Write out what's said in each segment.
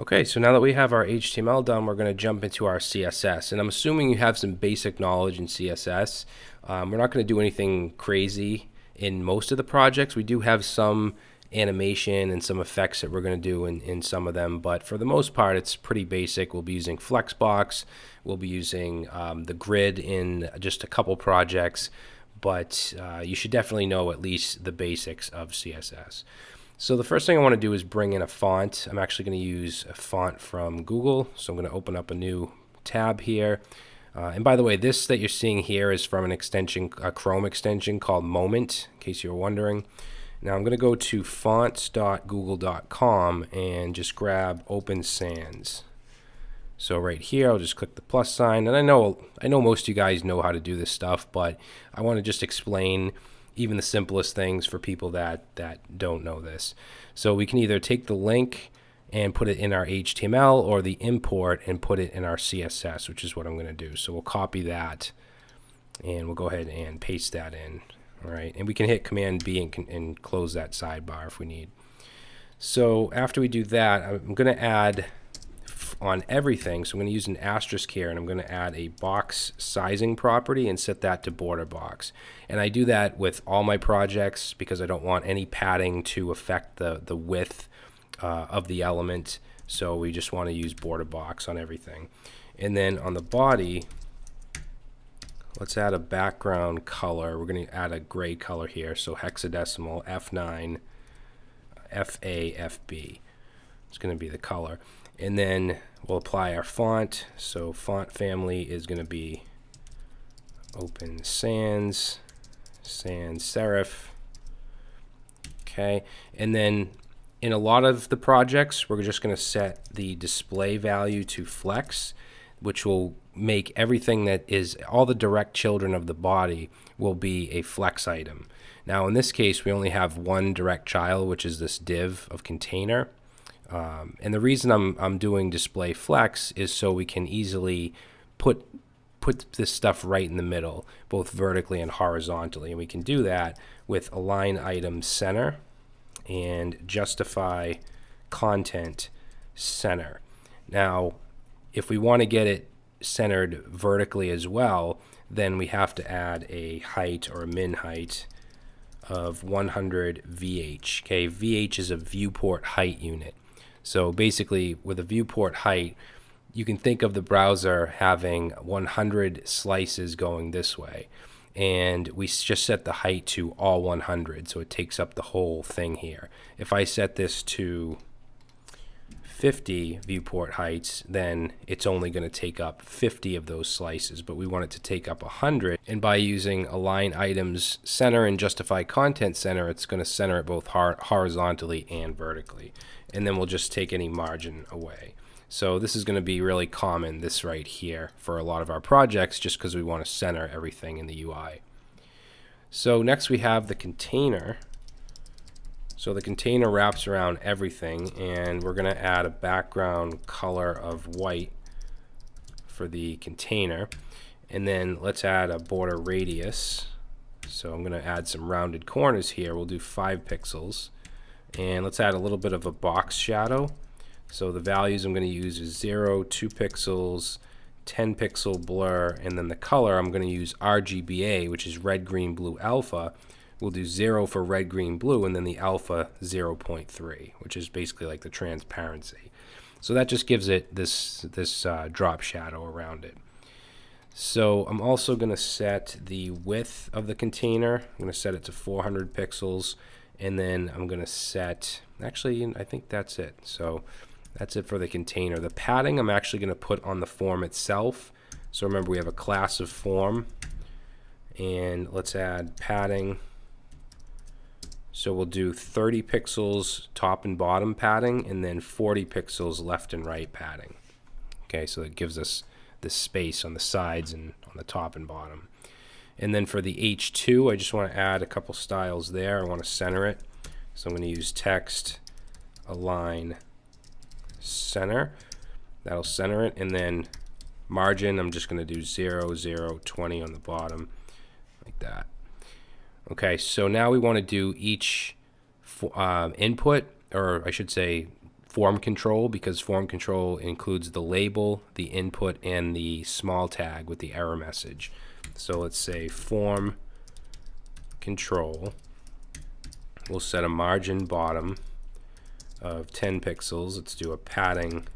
Okay, so now that we have our HTML done, we're going to jump into our CSS. And I'm assuming you have some basic knowledge in CSS. Um, we're not going to do anything crazy in most of the projects. We do have some animation and some effects that we're going to do in, in some of them, but for the most part, it's pretty basic. We'll be using Flexbox. We'll be using um, the grid in just a couple projects, but uh, you should definitely know at least the basics of CSS. So the first thing I want to do is bring in a font. I'm actually going to use a font from Google. So I'm going to open up a new tab here. Uh, and by the way, this that you're seeing here is from an extension, a Chrome extension called Moment, in case you were wondering. Now I'm going to go to fonts.google.com and just grab Open Sans. So right here, I'll just click the plus sign. And I know I know most of you guys know how to do this stuff, but I want to just explain even the simplest things for people that, that don't know this. So we can either take the link and put it in our HTML or the import and put it in our CSS, which is what I'm going to do. So we'll copy that and we'll go ahead and paste that in. All right, and we can hit Command B and, and close that sidebar if we need. So after we do that, I'm going to add on everything. So I'm going to use an asterisk here and I'm going to add a box sizing property and set that to border box. And I do that with all my projects because I don't want any padding to affect the, the width uh, of the element. So we just want to use border box on everything. And then on the body, let's add a background color. We're going to add a gray color here. So hexadecimal F9 FAFB. It's going to be the color. And then we'll apply our font. So font family is going to be Open Sans, Sans Serif. Okay, and then in a lot of the projects, we're just going to set the display value to flex, which will make everything that is all the direct children of the body will be a flex item. Now, in this case, we only have one direct child, which is this div of container. Um, and the reason I'm, I'm doing display flex is so we can easily put put this stuff right in the middle, both vertically and horizontally. And we can do that with align item center and justify content center. Now, if we want to get it centered vertically as well, then we have to add a height or a min height of 100 VH. Okay, VH is a viewport height unit. So basically, with a viewport height, you can think of the browser having 100 slices going this way. And we just set the height to all 100, so it takes up the whole thing here. If I set this to 50 viewport heights, then it's only going to take up 50 of those slices, but we want it to take up 100. And by using align items center and justify content center, it's going to center it both horizontally and vertically and then we'll just take any margin away. So this is going to be really common, this right here, for a lot of our projects, just because we want to center everything in the UI. So next we have the container. So the container wraps around everything, and we're going to add a background color of white for the container. And then let's add a border radius. So I'm going to add some rounded corners here. We'll do 5 pixels. And let's add a little bit of a box shadow. So the values I'm going to use is 0, 2 pixels, 10 pixel blur, and then the color I'm going to use RGBA, which is red, green, blue, alpha. We'll do 0 for red, green, blue, and then the alpha 0.3, which is basically like the transparency. So that just gives it this, this uh, drop shadow around it. So I'm also going to set the width of the container. I'm going to set it to 400 pixels and then I'm going to set, actually, I think that's it. So that's it for the container. The padding I'm actually going to put on the form itself. So remember, we have a class of form, and let's add padding. So we'll do 30 pixels top and bottom padding, and then 40 pixels left and right padding. Okay, so it gives us this space on the sides and on the top and bottom. And then for the H2, I just want to add a couple styles there. I want to center it. So I'm going to use text align center. That'll center it. And then margin, I'm just going to do 0, 0, 20 on the bottom, like that. Okay, so now we want to do each uh, input, or I should say form control because form control includes the label, the input, and the small tag with the error message. So let's say form control. We'll set a margin bottom of 10 pixels. Let's do a padding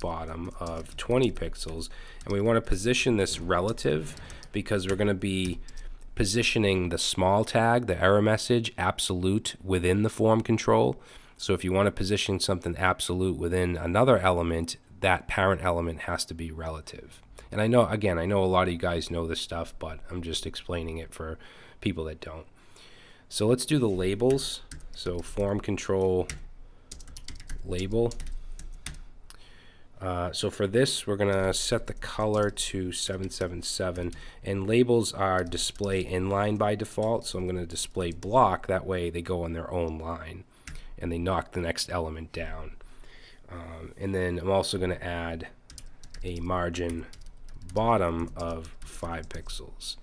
bottom of 20 pixels. And we want to position this relative because we're going to be positioning the small tag, the error message, absolute within the form control. So if you want to position something absolute within another element, that parent element has to be relative. And I know, again, I know a lot of you guys know this stuff, but I'm just explaining it for people that don't. So let's do the labels. So form control label. Uh, so for this, we're going to set the color to 777. And labels are display inline by default. So I'm going to display block. That way they go on their own line. And they knock the next element down. Um, and then I'm also going to add a margin bottom of 5 pixels.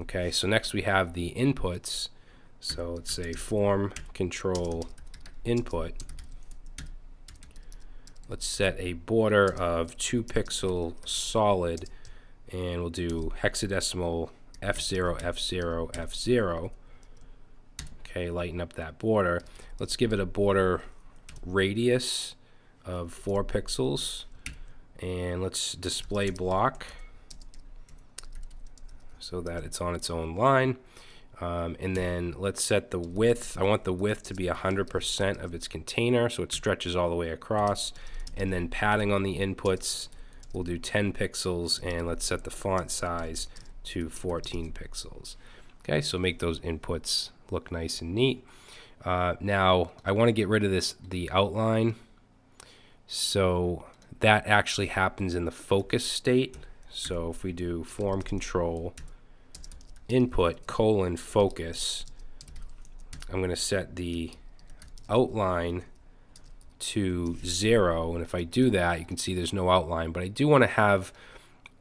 Okay, so next we have the inputs. So let's say form control input let's set a border of 2 pixel solid and we'll do hexadecimal F0, F0, F0. Okay, lighten up that border. Let's give it a border radius of 4 pixels and let's display block so that it's on its own line. Um, and then let's set the width. I want the width to be 100% of its container so it stretches all the way across and then padding on the inputs we'll do 10 pixels and let's set the font size to 14 pixels. Okay so make those inputs look nice and neat. Uh, now I want to get rid of this the outline. So that actually happens in the focus state. So if we do form control input colon focus I'm going to set the outline to zero. And if I do that, you can see there's no outline, but I do want to have,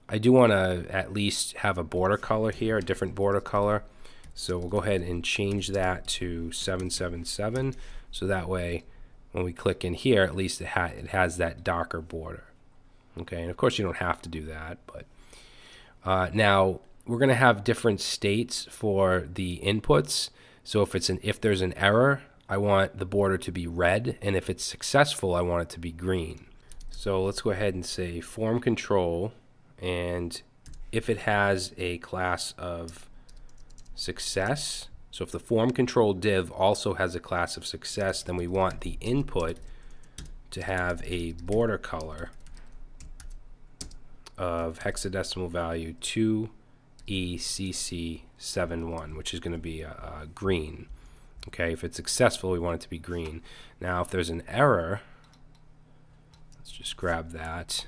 I do want to at least have a border color here, a different border color. So we'll go ahead and change that to 777. So that way, when we click in here, at least it, ha it has that darker border. Okay, and of course you don't have to do that, but uh, now we're going to have different states for the inputs. So if it's an if there's an error, I want the border to be red, and if it's successful, I want it to be green. So let's go ahead and say form control, and if it has a class of success, so if the form control div also has a class of success, then we want the input to have a border color of hexadecimal value 2ECC71, which is going to be a, a green. Okay, if it's successful, we want it to be green. Now, if there's an error, let's just grab that.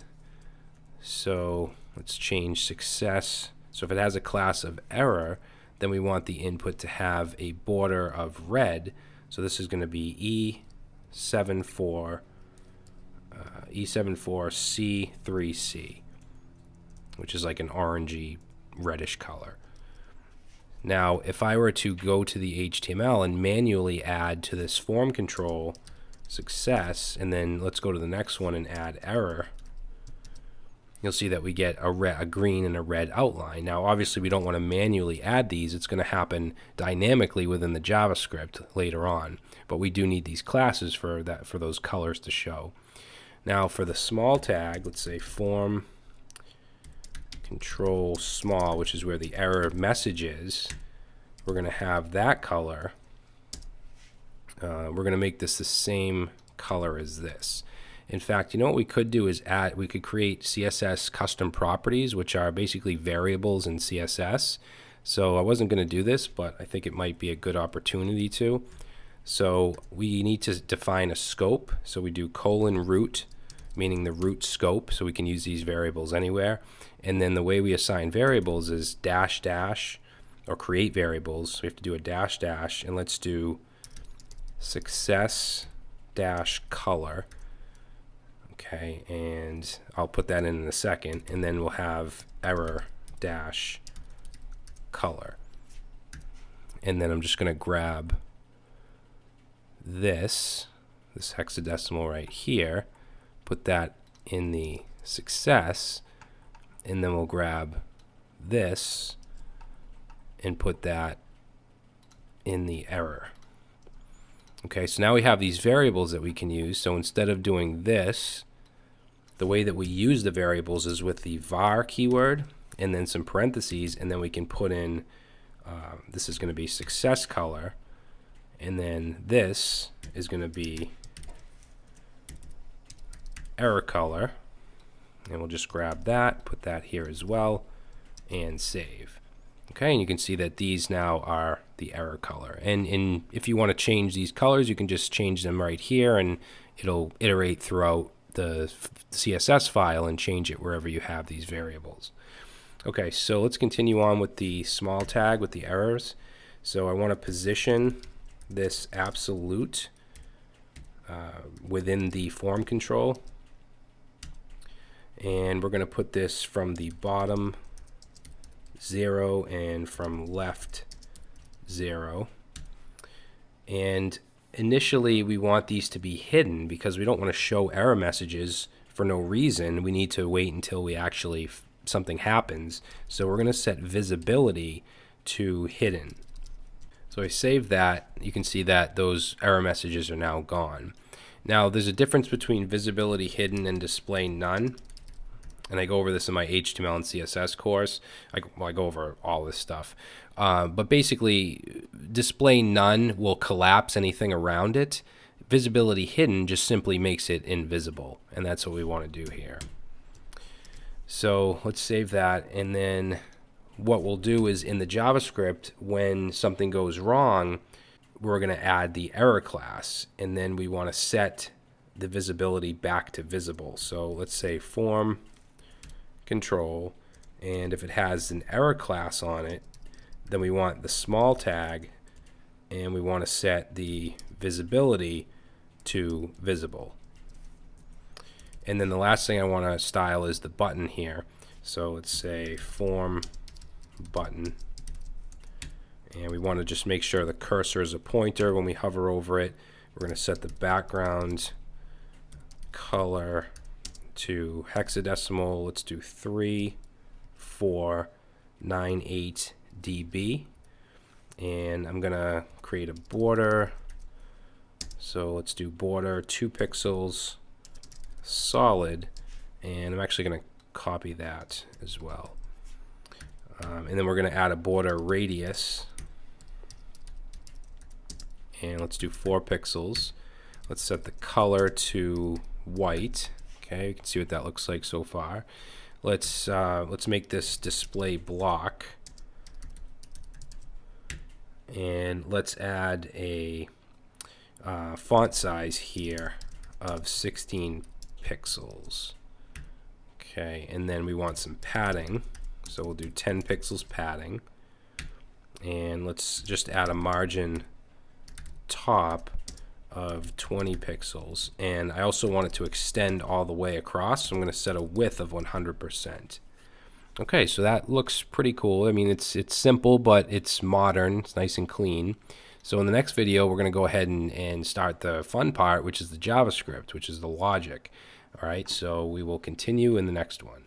So let's change success. So if it has a class of error, then we want the input to have a border of red. So this is going to be E74, uh, E74C3C, which is like an orangey reddish color. Now, if I were to go to the HTML and manually add to this form control success, and then let's go to the next one and add error, you'll see that we get a, red, a green and a red outline. Now, obviously, we don't want to manually add these. It's going to happen dynamically within the JavaScript later on, but we do need these classes for that for those colors to show. Now, for the small tag, let's say form control small, which is where the error message is, we're going to have that color. Uh, we're going to make this the same color as this. In fact, you know what we could do is add, we could create CSS custom properties, which are basically variables in CSS. So I wasn't going to do this, but I think it might be a good opportunity to. So we need to define a scope. So we do colon root, meaning the root scope. So we can use these variables anywhere. And then the way we assign variables is dash dash or create variables. We have to do a dash dash and let's do success dash color. Okay, and I'll put that in in a second. And then we'll have error dash color. And then I'm just going to grab this, this hexadecimal right here, put that in the success, and then we'll grab this and put that in the error. Okay, so now we have these variables that we can use. So instead of doing this, the way that we use the variables is with the var keyword and then some parentheses, and then we can put in, uh, this is going to be success color, and then this is going to be error color, and we'll just grab that, put that here as well, and save. Okay, and you can see that these now are the error color. And, and if you want to change these colors, you can just change them right here, and it'll iterate throughout the CSS file and change it wherever you have these variables. Okay, so let's continue on with the small tag with the errors. So I want to position this absolute uh, within the form control. And we're going to put this from the bottom 0 and from left 0. And initially we want these to be hidden because we don't want to show error messages for no reason. We need to wait until we actually something happens. So we're going to set visibility to hidden. So I save that. You can see that those error messages are now gone. Now there's a difference between visibility hidden and display none. And I go over this in my HTML and CSS course. I, well, I go over all this stuff. Uh, but basically, display none will collapse anything around it. Visibility hidden just simply makes it invisible. And that's what we want to do here. So let's save that. And then what we'll do is in the JavaScript, when something goes wrong, we're going to add the error class. And then we want to set the visibility back to visible. So let's say form control. And if it has an error class on it, then we want the small tag and we want to set the visibility to visible. And then the last thing I want to style is the button here. So let's say form button. And we want to just make sure the cursor is a pointer when we hover over it. We're going to set the background color to hexadecimal. Let's do 3498 dB. And I'm going to create a border. So let's do border 2 pixels solid. And I'm actually going to copy that as well. Um, and then we're going to add a border radius. And let's do 4 pixels. Let's set the color to white. Okay, you can see what that looks like so far. Let's uh, let's make this display block, and let's add a uh, font size here of 16 pixels. Okay, and then we want some padding, so we'll do 10 pixels padding, and let's just add a margin top of 20 pixels. And I also want it to extend all the way across. So I'm going to set a width of 100% okay so that looks pretty cool. I mean it's it's simple but it's modern. It's nice and clean. So in the next video we're going to go ahead and, and start the fun part which is the JavaScript which is the logic. Alright so we will continue in the next one